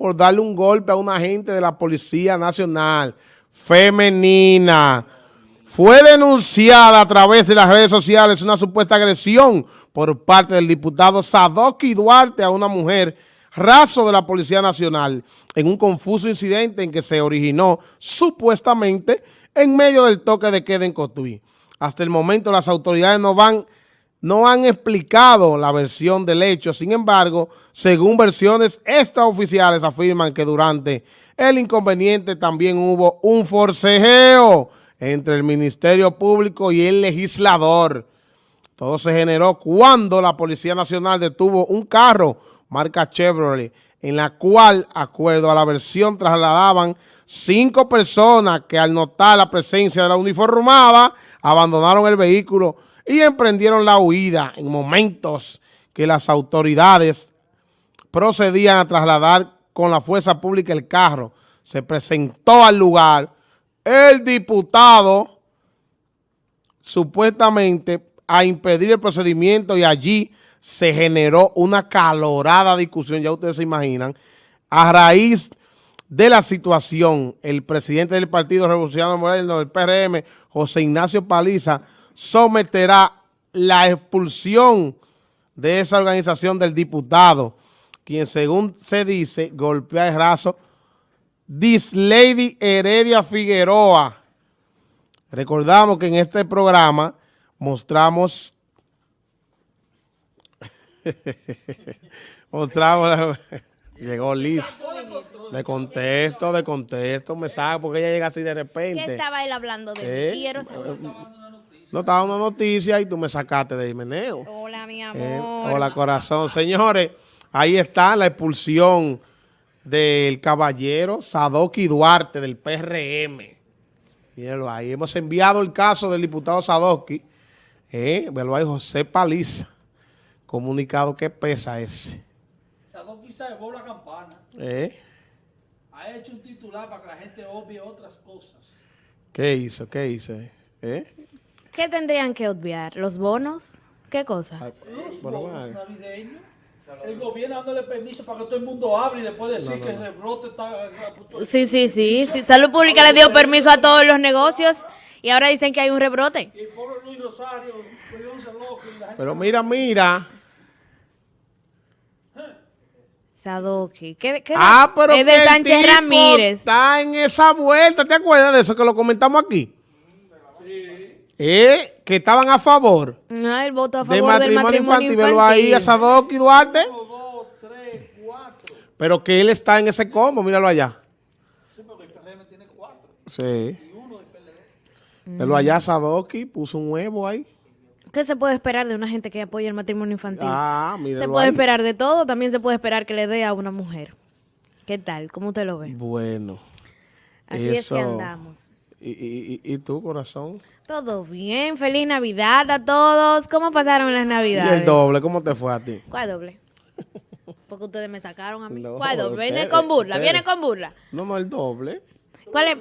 por darle un golpe a una agente de la Policía Nacional femenina. Fue denunciada a través de las redes sociales una supuesta agresión por parte del diputado Sadoki Duarte a una mujer raso de la Policía Nacional en un confuso incidente en que se originó supuestamente en medio del toque de queda en Cotuí. Hasta el momento las autoridades no van no han explicado la versión del hecho. Sin embargo, según versiones extraoficiales afirman que durante el inconveniente también hubo un forcejeo entre el Ministerio Público y el legislador. Todo se generó cuando la Policía Nacional detuvo un carro marca Chevrolet, en la cual, acuerdo a la versión, trasladaban cinco personas que al notar la presencia de la uniformada, abandonaron el vehículo y emprendieron la huida en momentos que las autoridades procedían a trasladar con la fuerza pública el carro. Se presentó al lugar el diputado supuestamente a impedir el procedimiento y allí se generó una calorada discusión, ya ustedes se imaginan, a raíz de la situación, el presidente del Partido Revolucionario Moderno del PRM, José Ignacio Paliza, someterá la expulsión de esa organización del diputado, quien según se dice, golpea el raso, Lady Heredia Figueroa. Recordamos que en este programa mostramos mostramos Llegó Liz. De contexto, de contexto, me sabe porque ella llega así de repente. ¿Qué estaba él hablando de ¿Eh? Quiero saber. No estaba una noticia y tú me sacaste de meneo. Hola, mi eh, amor. hola, corazón. Señores, ahí está la expulsión del caballero Sadoki Duarte del PRM. Mírenlo ahí. Hemos enviado el caso del diputado Sadoki. Eh, velo ahí, José Paliza. Comunicado que pesa ese. Sadoki se la campana. ¿Eh? Ha hecho un titular para que la gente obvie otras cosas. ¿Qué hizo? ¿Qué hizo? ¿Eh? ¿Qué tendrían que obviar? ¿Los bonos? ¿Qué cosa? Los bonos navideños. El gobierno dándole permiso para que todo el mundo hable y después decir que el rebrote está... Sí, sí, sí, sí. Salud Pública le dio permiso a todos los negocios y ahora dicen que hay un rebrote. Y el pobre Luis Rosario, Pero mira, mira. Sadoki. ¿Qué, qué ah, pero es de Sánchez Ramírez. Está en esa vuelta. ¿Te acuerdas de eso que lo comentamos aquí? Eh, que estaban a favor. No, el voto a favor de matrimonio, del matrimonio infantil. infantil. ahí a Sadoki Duarte. Uno, dos, tres, cuatro. Pero que él está en ese combo, míralo allá. Sí, porque el PRM tiene cuatro. Sí. Y uno del PLD. Pero allá Sadoki puso un huevo ahí. ¿Qué se puede esperar de una gente que apoya el matrimonio infantil? Ah, Se puede esperar de todo, también se puede esperar que le dé a una mujer. ¿Qué tal? ¿Cómo usted lo ve? Bueno. Así es que andamos. ¿Y, y, y tú, corazón? Todo bien. Feliz Navidad a todos. ¿Cómo pasaron las Navidades? ¿Y el doble? ¿Cómo te fue a ti? ¿Cuál doble? Porque ustedes me sacaron a mí. ¿Cuál doble? Viene con burla, viene con burla. No, no, el doble. ¿Cuál es?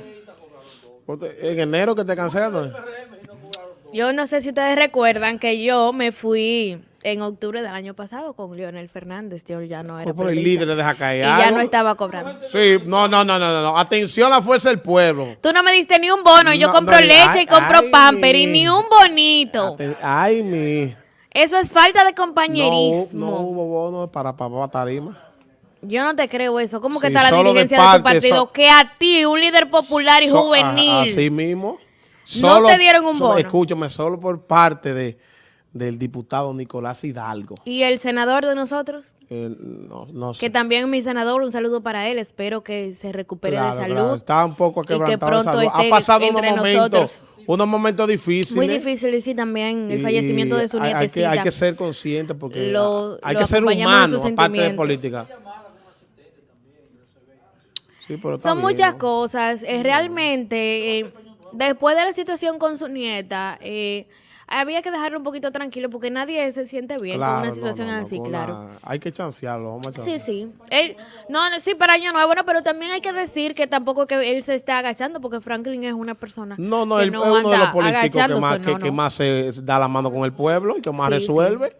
En enero que te cancelaron. Yo no sé si ustedes recuerdan que yo me fui en octubre del año pasado con Leonel Fernández. Yo ya no era. por el líder le deja caer. Y ya no estaba cobrando. Sí, no, no, no, no, no. Atención a la fuerza del pueblo. Tú no me diste ni un bono. yo compro leche y compro pamper y ni un bonito. ay, mi. Eso es falta de compañerismo. No, hubo bono para papá tarima. Yo no te creo eso. ¿Cómo que está la dirigencia de, tu partido? que a ti, un líder popular y juvenil. así mismo no te dieron un bono. escúchame, solo por parte de del diputado Nicolás Hidalgo. ¿Y el senador de nosotros? no, no sé. Que también mi senador, un saludo para él. Espero que se recupere de salud. Está un poco y que pronto ha pasado entre unos momentos, unos momentos difíciles. Muy difíciles, sí, también el fallecimiento de su nietecita. Hay que, hay que ser consciente porque hay que ser humano, aparte de política. Son muchas cosas. Eh, realmente... Eh, después de la situación con su nieta, eh, había que dejarlo un poquito tranquilo porque nadie se siente bien con una situación así, claro. Hay que chancearlo, vamos a chancearlo. Sí, sí. no, sí, para año nuevo, no, pero también hay que decir que tampoco que él se está agachando porque Franklin es una persona No, no, él es uno de los políticos que más, que, más se da la mano con el pueblo y que más resuelve.